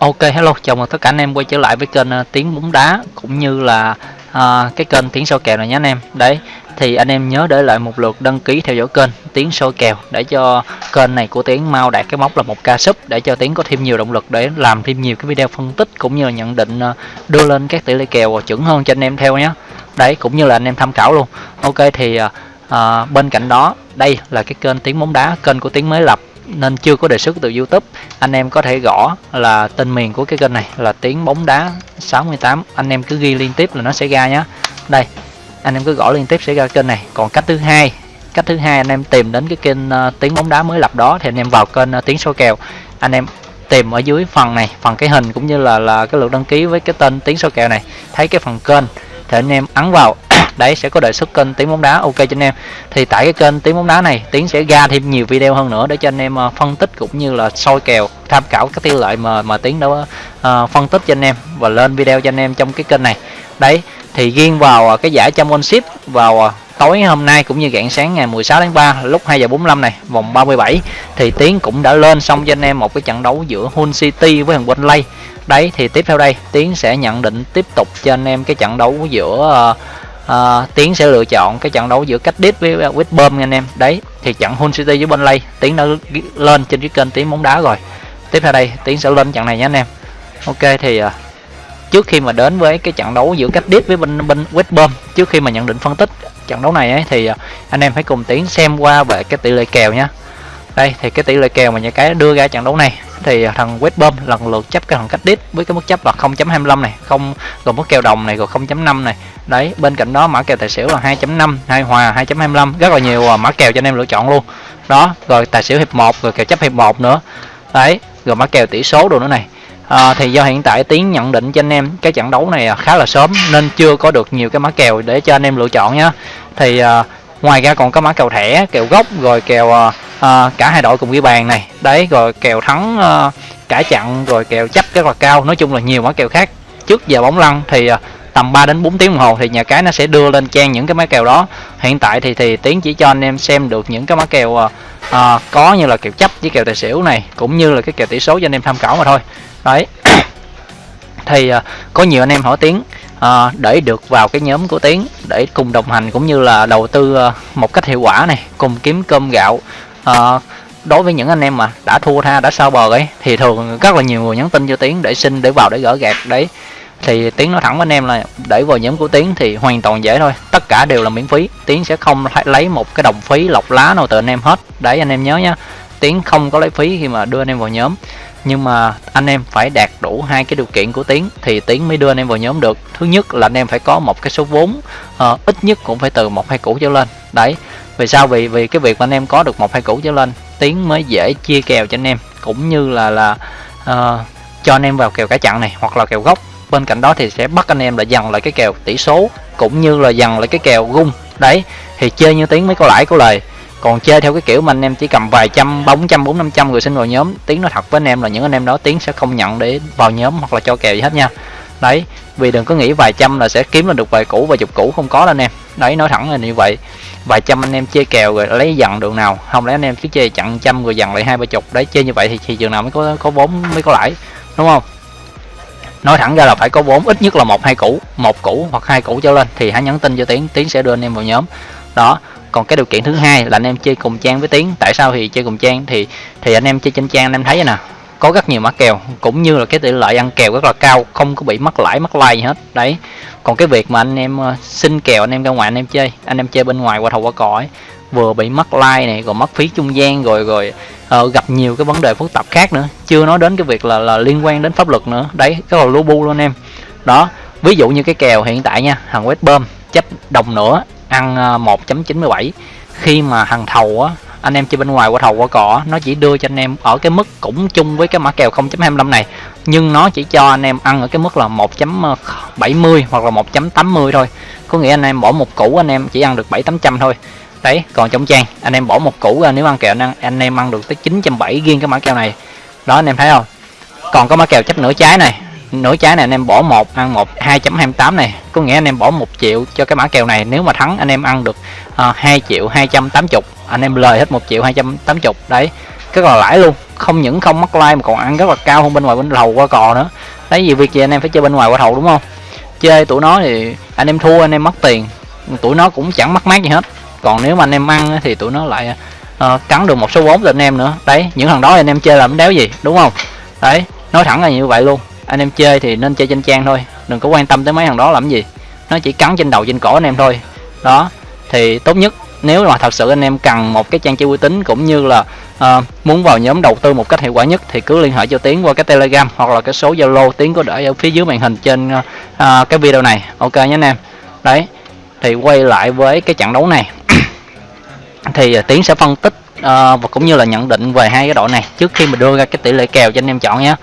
Ok hello, chào mừng tất cả anh em quay trở lại với kênh uh, Tiếng bóng đá cũng như là uh, cái kênh Tiếng soi kèo này nhé anh em. Đấy, thì anh em nhớ để lại một lượt đăng ký theo dõi kênh Tiếng soi kèo để cho kênh này của Tiếng mau đạt cái mốc là một ca sub để cho Tiếng có thêm nhiều động lực để làm thêm nhiều cái video phân tích cũng như là nhận định uh, đưa lên các tỷ lệ kèo chuẩn hơn cho anh em theo nhé. Đấy, cũng như là anh em tham khảo luôn. Ok thì uh, uh, bên cạnh đó đây là cái kênh Tiếng bóng đá, kênh của Tiếng mới lập nên chưa có đề xuất từ YouTube. Anh em có thể gõ là tên miền của cái kênh này là tiếng bóng đá 68 anh em cứ ghi liên tiếp là nó sẽ ra nhé đây anh em cứ gõ liên tiếp sẽ ra kênh này. Còn cách thứ hai cách thứ hai anh em tìm đến cái kênh uh, tiếng bóng đá mới lập đó thì anh em vào kênh uh, tiếng số kèo. Anh em tìm ở dưới phần này phần cái hình cũng như là là cái lượt đăng ký với cái tên tiếng số kèo này. Thấy cái phần kênh thì anh em ấn vào đấy sẽ có đề xuất kênh tiếng bóng đá. Ok cho anh em. Thì tại cái kênh tiếng bóng đá này tiến sẽ ra thêm nhiều video hơn nữa để cho anh em ờ, phân tích cũng như là soi kèo tham khảo các tỷ lệ mà mà tiến đã uh, phân tích cho anh em và lên video cho anh em trong cái kênh này. Đấy thì riêng vào ờ, cái giải championship vào tối hôm nay cũng như rạng sáng ngày 16 tháng 3 lúc 2 giờ 45 này vòng 37 thì Tiến cũng đã lên xong cho anh em một cái trận đấu giữa Hull City với thằng Burnley đấy thì tiếp theo đây Tiến sẽ nhận định tiếp tục cho anh em cái trận đấu giữa uh, à, tiến sẽ lựa chọn cái trận đấu giữa cách đít với West Brom nha anh em. Đấy thì trận Hull City với Burnley tiến đã lên trên cái kênh tiến bóng đá rồi. Tiếp theo đây tiến sẽ lên trận này nhé anh em. Ok thì uh, trước khi mà đến với cái trận đấu giữa cách đít với bên bên West Brom trước khi mà nhận định phân tích trận đấu này ấy, thì ờ, anh em hãy cùng tiến xem qua về cái tỷ lệ kèo nhé đây thì cái tỷ lệ kèo mà nhà cái đưa ra trận đấu này thì thằng West Brom lần lượt chấp cái thằng cách đít với cái mức chấp là 0.25 này không rồi mức kèo đồng này rồi 0.5 này. Đấy bên cạnh đó mã kèo tài xỉu là 2.5 hai hòa 2.25 rất là nhiều à, mã kèo cho anh em lựa chọn luôn. Đó rồi tài xỉu hiệp 1 rồi kèo chấp hiệp 1 nữa. Đấy rồi mã kèo tỷ số đồ nữa này. À, thì do hiện tại tiến nhận định cho anh em cái trận đấu này à, khá là sớm nên chưa có được nhiều cái mã kèo để cho anh em lựa chọn nhá. Thì à, ngoài ra còn có mã kèo thẻ kèo gốc rồi kèo à, cả hai đội cùng ghi bàn này. Đấy rồi kèo thắng à, cả chặn rồi kèo chấp rất là cao. Nói chung là nhiều mã kèo khác. Trước giờ bóng lăn thì à, tầm 3 đến 4 tiếng đồng hồ thì nhà cái nó sẽ đưa lên trang những cái mã kèo đó. Hiện tại thì thì tiến chỉ cho anh em xem được những cái mã kèo à, à, có như là kèo chấp với kèo tài xỉu này cũng như là cái kèo tỷ số cho anh em tham khảo mà thôi. Đấy. Thì à, có nhiều anh em hỏi tiến à, để được vào cái nhóm của tiến để cùng đồng hành cũng như là đầu tư ờ, một cách hiệu quả này cùng kiếm cơm gạo. À, đối với những anh em mà đã thua tha đã sao bờ ấy thì thường rất là nhiều người nhắn tin cho tiến để xin để vào để gỡ gạt đấy. Thì tiến nói thẳng với anh em là để vào nhóm của tiến thì hoàn toàn dễ thôi tất cả đều là miễn phí. Tiến sẽ không lấy một cái đồng phí lọc lá nào từ anh em hết. Đấy anh em nhớ nhá tiến không có lấy phí khi mà đưa anh em vào nhóm nhưng mà anh em phải đạt đủ hai cái điều kiện của tiến thì tiến mới đưa anh em vào nhóm được. Thứ nhất là anh em phải có một cái số vốn uh, ít nhất cũng phải từ một hai củ trở lên. Đấy vì sao? Vì vì cái việc mà anh em có được một hai củ trở lên tiến mới dễ chia kèo cho anh em cũng như là là uh, cho anh em vào kèo cả chặn này hoặc là kèo gốc. Bên cạnh đó thì sẽ bắt anh em là dần lại cái kèo tỷ số cũng như là dần lại cái kèo gung. Đấy thì chơi như tiếng mới có lãi có lời còn chơi theo cái kiểu mà anh em chỉ cầm vài trăm bóng trăm, bốn, năm trăm người xin vào nhóm, tiếng nói thật với anh em là những anh em đó tiếng sẽ không nhận để vào nhóm hoặc là cho kèo gì hết nha. Đấy, vì đừng có nghĩ vài trăm là sẽ kiếm là được vài củ vài chục củ không có đâu anh em. Đấy, nói thẳng là như vậy. Vài trăm anh em chơi kèo rồi lấy dần đường nào, không lẽ anh em cứ chơi chặn trăm rồi dần lại hai ba chục. Đấy, chơi như vậy thì thị trường nào mới có có vốn, mới có lãi, đúng không? Nói thẳng ra là phải có vốn, ít nhất là một, hai củ, một củ hoặc hai củ trở lên thì hãy nhắn tin cho tiến tiến sẽ đưa anh em vào nhóm. Đó còn cái điều kiện thứ hai là anh em chơi cùng trang với tiến. Tại sao thì chơi cùng trang? Thì thì anh em chơi trên trang anh em thấy nè. Có rất nhiều mã kèo cũng như là cái tỷ lệ ăn kèo rất là cao không có bị mất lãi mất like gì hết. Đấy. Còn cái việc mà anh em ờ, xin kèo anh em ra ngoài anh em chơi anh em chơi bên ngoài qua thầu qua cỏ ấy vừa bị mất like này còn mất phí trung gian rồi rồi uh, gặp nhiều cái vấn đề phức tạp khác nữa. Chưa nói đến cái việc là là liên quan đến pháp luật nữa. Đấy cái là lô bu luôn em. Đó ví dụ như cái kèo hiện tại nha thằng web bơm chấp đồng nữa ăn ờ, 1.97 khi mà hàng thầu á anh em chơi bên ngoài qua thầu qua cỏ nó chỉ đưa cho anh em ở cái mức cũng chung với cái mã kèo 0.25 này. Nhưng nó chỉ cho anh em ăn ở cái mức là 1.70 hoặc là 1.80 thôi. Có nghĩa anh em bỏ một củ anh em chỉ ăn được 7 800 thôi. Đấy còn trong trang anh em bỏ một củ à, nếu ăn kèo anh, anh em ăn được tới 970 riêng cái mã kèo này. Đó anh em thấy không? Còn có mã kèo chấp nửa trái này nửa trái này anh em bỏ một ăn một 2.28 này. Có nghĩa anh em bỏ một triệu cho cái mã kèo này. Nếu mà thắng anh em ăn được ờ, uh, 2 triệu 280 anh em lời hết một triệu 280 đấy rất là lãi luôn. Không những không mắc like mà còn ăn rất là cao hơn bên ngoài bên đầu qua cò nữa. Đấy vì việc gì anh em phải chơi bên ngoài qua thầu đúng không? Chơi tụi nó thì anh em thua anh em mất tiền. Tụi nó cũng chẳng mất mát gì hết. Còn nếu mà anh em ăn thì tụi nó lại uh, cắn được một số vốn từ anh em nữa. Đấy những thằng đó anh em chơi làm đéo gì đúng không? Đấy nói thẳng là như vậy luôn anh em chơi thì nên chơi trên trang thôi đừng có quan tâm tới mấy thằng đó làm gì. Nó chỉ cắn trên đầu trên cổ anh em thôi. Đó thì tốt nhất nếu mà thật sự anh em cần một cái trang chơi uy tín cũng như là uh, muốn vào nhóm đầu tư một cách hiệu quả nhất thì cứ liên hệ cho tiến qua cái telegram hoặc là cái số zalo tiến có để ở phía dưới màn hình trên uh, cái video này. Ok nhé anh em. Đấy thì quay lại với cái trận đấu này. Thì tiến sẽ phân tích uh, và cũng như là nhận định về hai cái đội này trước khi mình đưa ra cái tỷ lệ kèo cho anh em chọn nhé.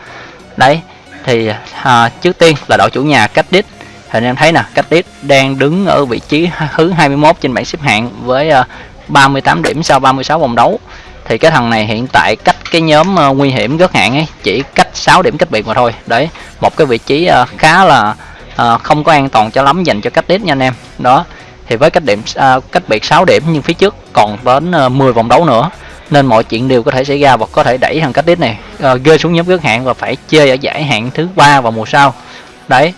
Đấy thì à, trước tiên là đội chủ nhà cách đít thì anh em thấy nè cách đít đang đứng ở vị trí thứ 21 trên bảng xếp hạng với à, 38 điểm sau 36 vòng đấu. Thì cái thằng này hiện tại cách cái nhóm uh, nguy hiểm rất hạn ấy chỉ cách 6 điểm cách biệt mà thôi. Đấy một cái vị trí uh, khá là uh, không có an toàn cho lắm dành cho cách đít nha anh em. Đó thì với cách điểm uh, cách biệt 6 điểm nhưng phía trước còn đến uh, 10 vòng đấu nữa nên mọi chuyện đều có thể xảy ra và có thể đẩy thằng cách đít này uh, rơi xuống nhóm rất hạn và phải chơi ở giải hạng thứ ba vào mùa sau. Đấy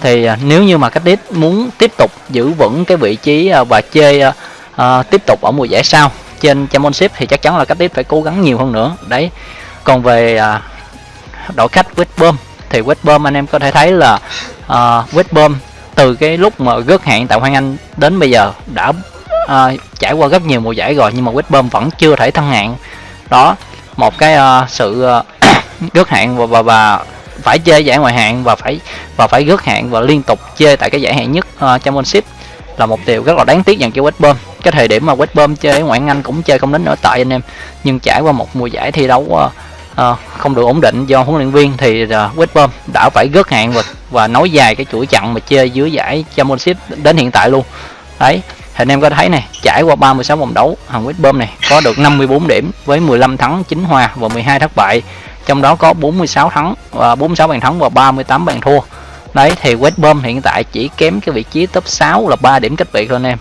thì uh, nếu như mà cách đít muốn tiếp tục giữ vững cái vị trí uh, và chơi uh, uh, tiếp tục ở mùa giải sau trên championship thì chắc chắn là cách đít phải cố gắng nhiều hơn nữa. Đấy còn về uh, đội khách West Brom thì West Brom anh em có thể thấy là uh, West Brom từ cái lúc mà gớt hạn tại Hoàng Anh đến bây giờ đã uh, trải qua rất nhiều mùa giải rồi nhưng mà West Brom vẫn chưa thể thăng hạng. Đó một cái uh, sự ờ, uh, rớt hạn và, và và phải chơi giải ngoại hạng và phải và phải rớt hạn và liên tục chơi tại cái giải hạng nhất uh, championship là một điều rất là đáng tiếc dành cho West Brom cái thời điểm mà West Brom chơi ở ngoại Anh cũng chơi không đến nổi tại anh em nhưng trải qua một mùa giải thi đấu uh, uh, không được ổn định do huấn luyện viên thì uh, West Brom đã phải rớt hạng và và nối dài cái chuỗi chặn mà chơi dưới giải Championship đến hiện tại luôn. Đấy anh em có thấy này, trải qua 36 vòng đấu Hằng Quýt Bơm này có được 54 điểm với 15 thắng 9 hòa và 12 thất bại. Trong đó có 46 thắng và 46 bàn thắng và 38 bàn thua. Đấy, thì West Brom hiện tại chỉ kém cái vị trí top 6 là 3 điểm cách biệt thôi anh em.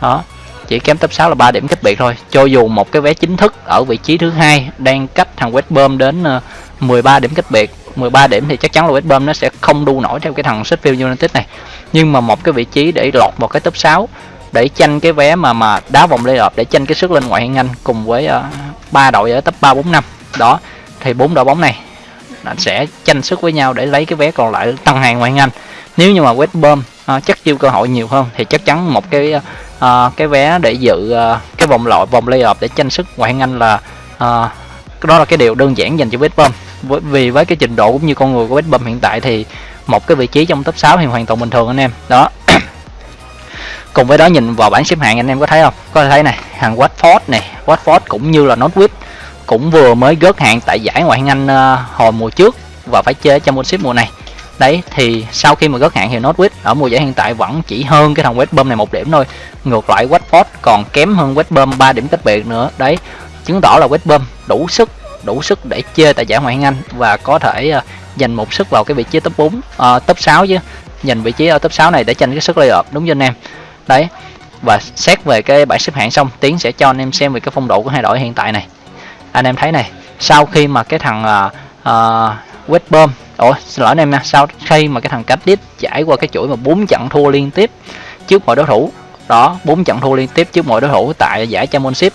Đó, chỉ kém top 6 là 3 điểm cách biệt thôi. Cho dù một cái vé chính thức ở vị trí thứ hai đang cách thằng West Brom đến ờ, 13 điểm cách biệt 13 điểm thì chắc chắn là West Brom nó sẽ không đu nổi theo cái thằng Sheffield United này. Nhưng mà một cái vị trí để lọt vào cái top 6 để tranh cái vé mà mà đá vòng playoff để tranh cái sức lên ngoại hạng Anh cùng với ờ, ba uh, đội ở top 3 4 5 đó thì bốn đội bóng này sẽ tranh sức với nhau để lấy cái vé còn lại tăng hàng ngoại hạng Anh. Nếu như mà West Brom uh, chắc chiêu cơ hội nhiều hơn thì chắc chắn một cái uh, cái vé để dự uh, cái vòng loại vòng playoff để tranh sức ngoại hạng Anh là uh, đó là cái điều đơn giản dành cho West Brom. Vì với cái trình độ cũng như con người của West Brom hiện tại thì một cái vị trí trong top 6 thì hoàn toàn bình thường anh em. Đó cùng với đó nhìn vào bảng xếp hạng anh em có thấy không? Có thể thấy này hàng Watford này. Watford cũng như là Norwich cũng vừa mới gớt hạng tại giải ngoại hạng Anh ờ, hồi mùa trước và phải chơi trong Championship mùa này. Đấy thì sau khi mà gớt hạng thì Norwich ở mùa giải hiện tại vẫn chỉ hơn cái thằng West Brom này một điểm thôi. Ngược lại Watford còn kém hơn West Brom 3 điểm cách biệt nữa. Đấy chứng tỏ là West Brom đủ sức đủ sức để chơi tại giải ngoại hạng Anh và có thể ờ, dành một sức vào cái vị trí top 4 uh, ờ, top 6 chứ. Giành vị trí ở top 6 này để tranh cái sức lay đúng cho anh em? Đấy. Và xét về cái bảng xếp hạng xong tiến sẽ cho anh em xem về cái phong độ của hai đội hiện tại này. Anh em thấy này sau khi mà cái thằng uh, uh, West Brom ủa xin lỗi anh em nha sau khi mà cái thằng Cardiff trải qua cái chuỗi mà bốn trận thua liên tiếp trước mọi đối thủ đó bốn trận thua liên tiếp trước mọi đối thủ tại giải Championship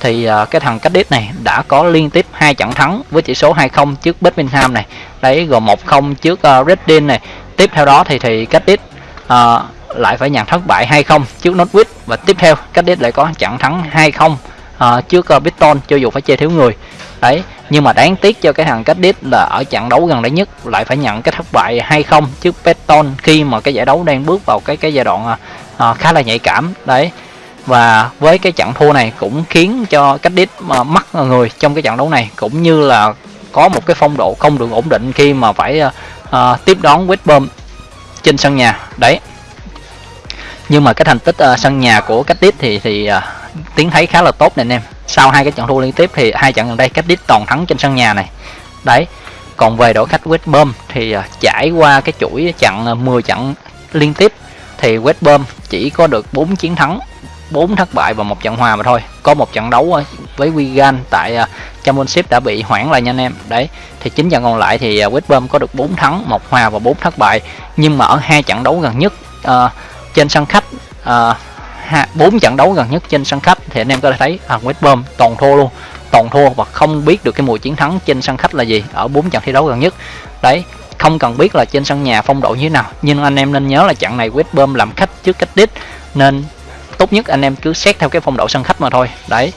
thì uh, cái thằng Cardiff này đã có liên tiếp hai trận thắng với tỷ số 2-0 trước Birmingham này. Đấy gồm 1-0 trước uh, Reading này. Tiếp theo đó thì thì Cardiff uh, lại phải nhận thất bại 2-0 trước Norwich và tiếp theo cách Cardiff lại có trận thắng 2-0 uh, à, trước à, uh, Biton cho dù phải chơi thiếu người. Đấy nhưng mà đáng tiếc cho cái thằng cách đít là ở trận đấu gần đây nhất lại phải nhận cái thất bại 2-0 trước Brighton khi mà cái giải đấu đang bước vào cái cái giai đoạn uh, khá là nhạy cảm. Đấy và với cái trận thua này cũng khiến cho cách đít mà mất người trong cái trận đấu này cũng như là có một cái phong độ không được ổn định khi mà phải uh, tiếp đón West Brom trên sân nhà. Đấy nhưng mà cái thành tích uh, sân nhà của cách tiếp thì thì uh, tiến thấy khá là tốt này anh em. Sau hai cái trận thua liên tiếp thì hai trận gần đây cách tiếp toàn thắng trên sân nhà này. Đấy còn về đội khách West Brom thì uh, trải qua cái chuỗi trận uh, 10 trận liên tiếp thì West Brom chỉ có được 4 chiến thắng 4 thất bại và một trận hòa mà thôi. Có một trận đấu với Wigan tại uh, championship đã bị hoãn lại nha anh em. Đấy thì chín trận còn lại thì uh, West Brom có được 4 thắng một hòa và 4 thất bại. Nhưng mà ở hai trận đấu gần nhất uh, trên sân khách ờ, bốn uh, trận đấu gần nhất trên sân khách thì anh em có thể thấy à, thằng West Brom toàn thua luôn toàn thua và không biết được cái mùi chiến thắng trên sân khách là gì ở bốn trận thi đấu gần nhất. Đấy không cần biết là trên sân nhà phong độ như thế nào nhưng anh em nên nhớ là trận này West Brom làm khách trước cách đít nên tốt nhất anh em cứ xét theo cái phong độ sân khách mà thôi. Đấy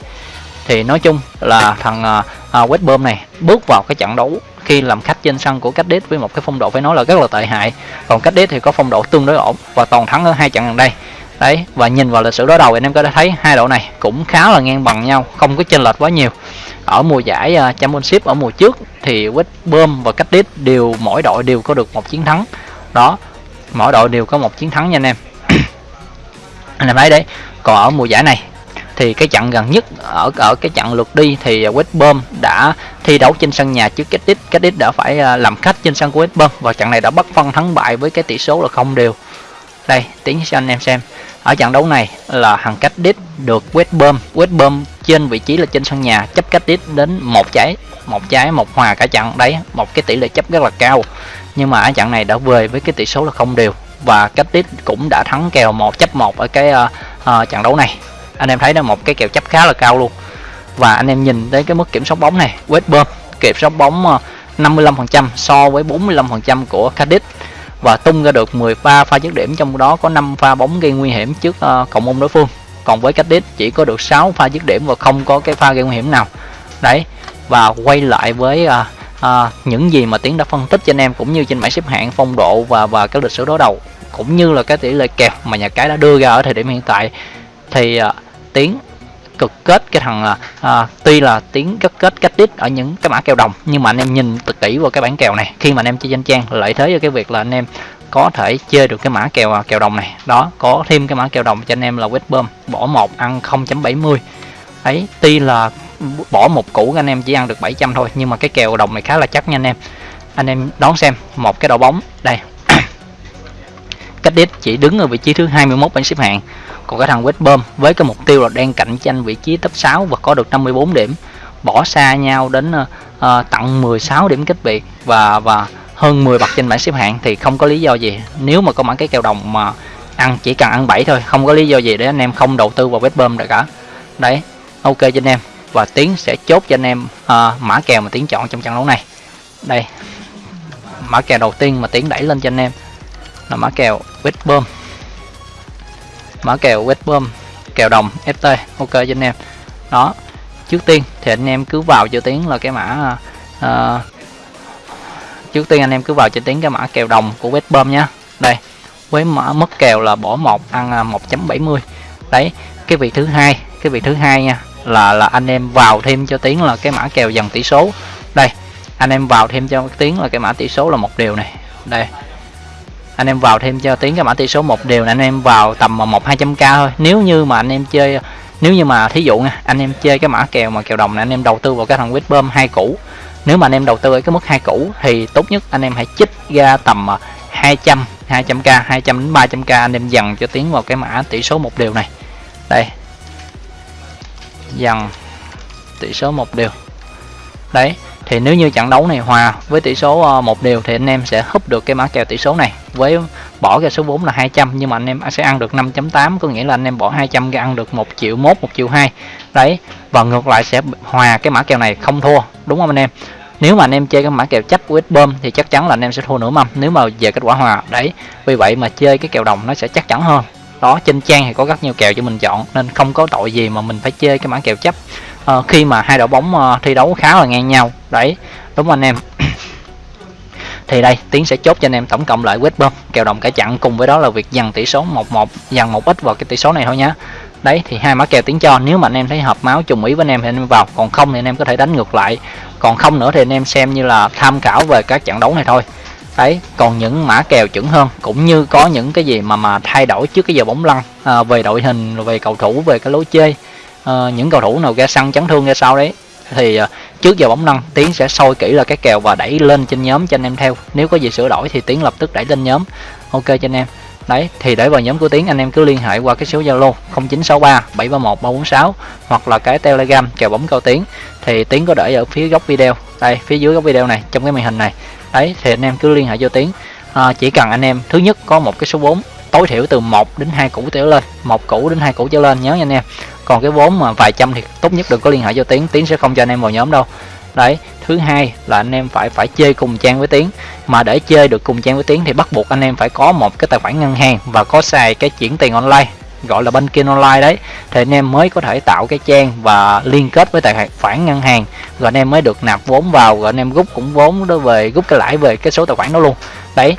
thì nói chung là thằng ờ, à, uh, West Brom này bước vào cái trận đấu khi làm khách trên sân của cách đít với một cái phong độ phải nói là rất là tệ hại. Còn cách đít thì có phong độ tương đối ổn và toàn thắng ở hai trận gần đây. Đấy và nhìn vào lịch sử đối đầu anh em có thể thấy hai đội này cũng khá là ngang bằng nhau không có chênh lệch quá nhiều. Ở mùa giải uh, championship ở mùa trước thì West Brom và cách đít đều mỗi đội đều có được một chiến thắng. Đó mỗi đội đều có một chiến thắng nha anh em. Anh em thấy đấy còn ở mùa giải này thì cái trận gần nhất ở ở cái trận lượt đi thì West Brom đã thi đấu trên sân nhà trước Cadiz Cadiz đã phải à, làm khách trên sân của West Brom và trận này đã bắt phân thắng bại với cái tỷ số là không đều. Đây tiếng cho anh em xem. Ở trận đấu này là thằng Cadiz được West Brom West Brom trên vị trí là trên sân nhà chấp Cadiz đến một trái một trái một hòa cả trận. Đấy một cái tỷ lệ chấp rất là cao. Nhưng mà ở trận này đã về với cái tỷ số là không đều và Cadiz cũng đã thắng kèo một chấp một ở cái uh, uh, trận đấu này anh em thấy nó một cái kèo chấp khá là cao luôn. Và anh em nhìn tới cái mức kiểm soát bóng này West Brom kiểm soát bóng ờ, 55% so với 45% của Cardiff. Và tung ra được 10 pha pha dứt điểm trong đó có 5 pha bóng gây nguy hiểm trước uh, cộng môn đối phương. Còn với Cardiff chỉ có được 6 pha dứt điểm và không có cái pha gây nguy hiểm nào. Đấy và quay lại với uh, uh, những gì mà tiến đã phân tích cho anh em cũng như trên bảng xếp hạng phong độ và và cái lịch sử đối đầu cũng như là cái tỷ lệ kèo mà nhà cái đã đưa ra ở thời điểm hiện tại thì uh, tiếng cực kết cái thằng là à, tuy là tiếng cực kết cách đít ở những cái mã kèo đồng nhưng mà anh em nhìn thật kỹ vào cái bản kèo này. Khi mà anh em chơi danh trang lợi thế cho cái việc là anh em có thể chơi được cái mã kèo à, kèo đồng này. Đó có thêm cái mã kèo đồng cho anh em là West Brom bỏ một ăn 0.70 ấy tuy là bỏ một củ anh em chỉ ăn được 700 thôi nhưng mà cái kèo đồng này khá là chắc nha anh em. Anh em đón xem một cái đội bóng đây. Cách đít chỉ đứng ở vị trí thứ 21 bảng xếp hạng còn cái thằng West Brom với cái mục tiêu là đang cạnh tranh vị trí top 6 và có được 54 điểm. Bỏ xa nhau đến uh, tận 16 điểm cách biệt và và hơn 10 bậc trên bảng xếp hạng thì không có lý do gì. Nếu mà có mã cái kèo đồng mà ăn chỉ cần ăn 7 thôi không có lý do gì để anh em không đầu tư vào West Brom được cả. Đấy ok cho anh em. Và tiến sẽ chốt cho anh em uh, mã kèo mà tiến chọn trong trận đấu này. Đây mã kèo đầu tiên mà tiến đẩy lên cho anh em là mã kèo West Brom mã kèo Westbrom kèo đồng FT ok cho anh em. Đó trước tiên thì anh em cứ vào cho tiếng là cái mã uh, trước tiên anh em cứ vào cho tiếng cái mã kèo đồng của West Brom đây với mã mất kèo là bỏ một ăn à, 1.70 đấy cái vị thứ hai cái vị thứ hai nha là là anh em vào thêm cho tiếng là cái mã kèo dần tỷ số. Đây anh em vào thêm cho tiếng là cái mã tỷ số là một điều này. Đây anh em vào thêm cho tiếng cái mã tỷ số một điều là anh em vào tầm một, hai trăm k thôi. Nếu như mà anh em chơi, nếu như mà thí dụ nha, anh em chơi cái mã kèo mà kèo đồng này anh em đầu tư vào cái thằng bơm hai cũ nếu mà anh em đầu tư ở cái mức hai cũ thì tốt nhất anh em hãy chích ra tầm 200 200k 200 đến 300k anh em dần cho tiến vào cái mã tỷ số một điều này. Đây. Dần. Tỷ số một điều đấy thì nếu như trận đấu này hòa với tỷ số ờ, một đều thì anh em sẽ húp được cái mã kèo tỷ số này. Với bỏ ra số vốn là 200 nhưng mà anh em sẽ ăn được 5.8 có nghĩa là anh em bỏ 200 ra ăn được một triệu mốt một triệu hai. Đấy và ngược lại sẽ hòa cái mã kèo này không thua đúng không anh em? Nếu mà anh em chơi cái mã kèo chấp của bơm thì chắc chắn là anh em sẽ thua nửa mâm nếu mà về kết quả hòa. Đấy vì vậy mà chơi cái kèo đồng nó sẽ chắc chắn hơn. Đó trên trang thì có rất nhiều kèo cho mình chọn nên không có tội gì mà mình phải chơi cái mã kèo chấp. À, khi mà hai đội bóng ờ, thi đấu khá là ngang nhau đấy đúng anh em. Thì đây tiến sẽ chốt cho anh em tổng cộng lại West bơm kèo đồng cả chặn cùng với đó là việc dằn tỷ số 1-1 dằn một ít vào cái tỷ số này thôi nhá. Đấy thì hai mã kèo tiến cho nếu mà anh em thấy hợp máu trùng ý với anh em thì anh em vào còn không thì anh em có thể đánh ngược lại. Còn không nữa thì anh em xem như là tham khảo về các trận đấu này thôi. Đấy còn những mã kèo chuẩn hơn cũng như có những cái gì mà mà thay đổi trước cái giờ bóng lăn à, về đội hình về cầu thủ về cái lối chơi. À, những cầu thủ nào ra sân chấn thương ra sau đấy thì ờ, trước giờ bóng lăn tiến sẽ soi kỹ là cái kèo và đẩy lên trên nhóm cho anh em theo. Nếu có gì sửa đổi thì tiến lập tức đẩy lên nhóm. Ok cho anh em. Đấy thì để vào nhóm của tiến anh em cứ liên hệ qua cái số zalo 0963 731 346 hoặc là cái telegram kèo bóng cao tiến. Thì tiến có để ở phía góc video. Đây phía dưới góc video này trong cái màn hình này. Đấy thì anh em cứ liên hệ cho tiến. À, chỉ cần anh em thứ nhất có một cái số vốn tối thiểu từ 1 đến 2 củ trở lên một củ đến hai củ trở lên nhớ nha anh em còn cái vốn mà vài trăm thì tốt nhất đừng có liên hệ cho tiến. Tiến sẽ không cho anh em vào nhóm đâu. Đấy, thứ hai là anh em phải phải chơi cùng trang với tiến. Mà để chơi được cùng trang với tiến thì bắt buộc anh em phải có một cái tài khoản ngân hàng và có xài cái chuyển tiền online, gọi là banking online đấy. Thì anh em mới có thể tạo cái trang và liên kết với tài khoản ngân hàng. Rồi anh em mới được nạp vốn vào, rồi anh em rút cũng vốn đó về, rút cái lãi về cái số tài khoản đó luôn. Đấy,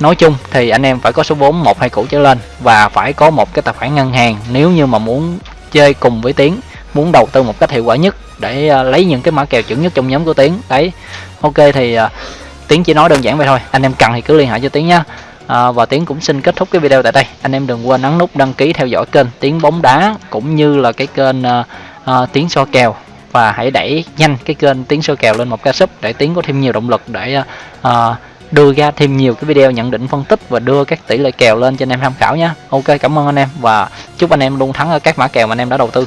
nói chung thì anh em phải có số vốn một hai củ trở lên và phải có một cái tài khoản ngân hàng. Nếu như mà muốn chơi cùng với tiến muốn đầu tư một cách hiệu quả nhất để ờ, lấy những cái mã kèo chuẩn nhất trong nhóm của tiến. Đấy ok thì ờ, tiến chỉ nói đơn giản vậy thôi. Anh em cần thì cứ liên hệ cho tiến nhé à, ờ, và tiến cũng xin kết thúc cái video tại đây. Anh em đừng quên ấn nút đăng ký theo dõi kênh tiến bóng đá cũng như là cái kênh à, à, tiến so kèo. Và hãy đẩy nhanh cái kênh tiến so kèo lên một ca sub để tiến có thêm nhiều động lực để à, đưa ra thêm nhiều cái video nhận định phân tích và đưa các tỷ lệ kèo lên cho anh em tham khảo nhé ok, cảm ơn anh em và chúc anh em luôn thắng ở các mã kèo mà anh em đã đầu tư.